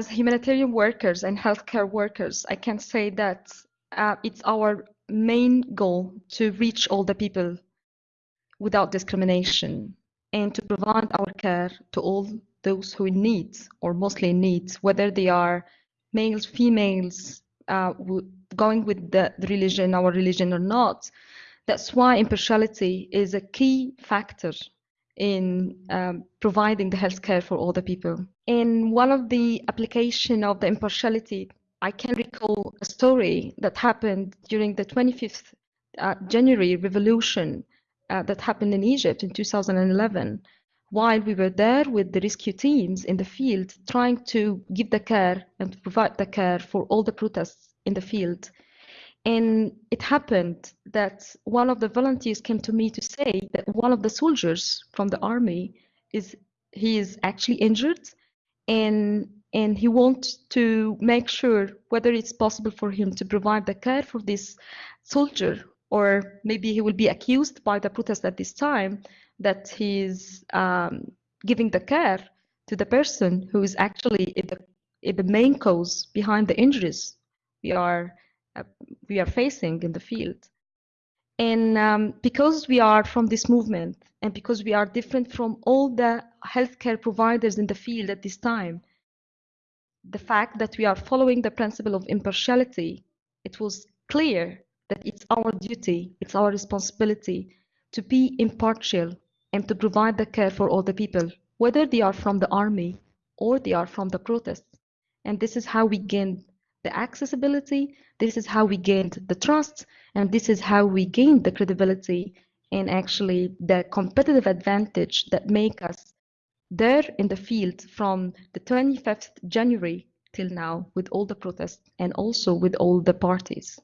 as humanitarian workers and healthcare workers, I can say that uh, it's our main goal to reach all the people without discrimination and to provide our care to all those who need or mostly need, whether they are males, females, uh, going with the, the religion, our religion or not. That's why impartiality is a key factor in um, providing the healthcare for all the people. In one of the application of the impartiality, I can recall a story that happened during the 25th uh, January revolution uh, that happened in Egypt in 2011 while we were there with the rescue teams in the field trying to give the care and provide the care for all the protests in the field and it happened that one of the volunteers came to me to say that one of the soldiers from the army is he is actually injured and and he wants to make sure whether it's possible for him to provide the care for this soldier or maybe he will be accused by the protest at this time that he's um, giving the care to the person who is actually the, the main cause behind the injuries. We are uh, we are facing in the field. And um, because we are from this movement and because we are different from all the healthcare providers in the field at this time, the fact that we are following the principle of impartiality, it was clear that it's our duty, it's our responsibility to be impartial and to provide the care for all the people, whether they are from the army or they are from the protests. And this is how we gain the accessibility. This is how we gained the trust, and this is how we gained the credibility and actually the competitive advantage that make us there in the field from the 25th January till now with all the protests and also with all the parties.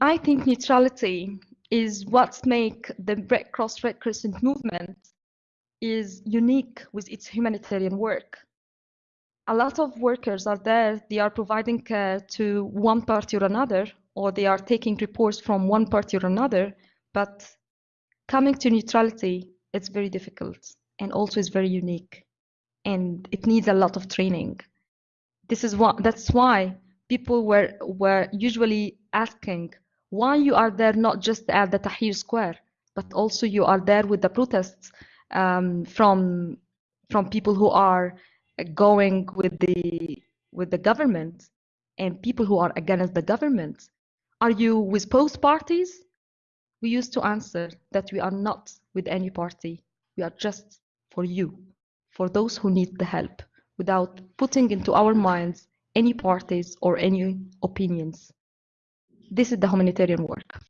I think neutrality is what make the Red Cross Red Crescent movement is unique with its humanitarian work. A lot of workers are there, they are providing care to one party or another, or they are taking reports from one party or another, but coming to neutrality, it's very difficult and also is very unique and it needs a lot of training. This is what that's why people were were usually asking why you are there not just at the Tahrir Square, but also you are there with the protests um, from from people who are going with the with the government and people who are against the government. Are you with both parties? We used to answer that we are not with any party. We are just for you, for those who need the help, without putting into our minds any parties or any opinions. This is the humanitarian work.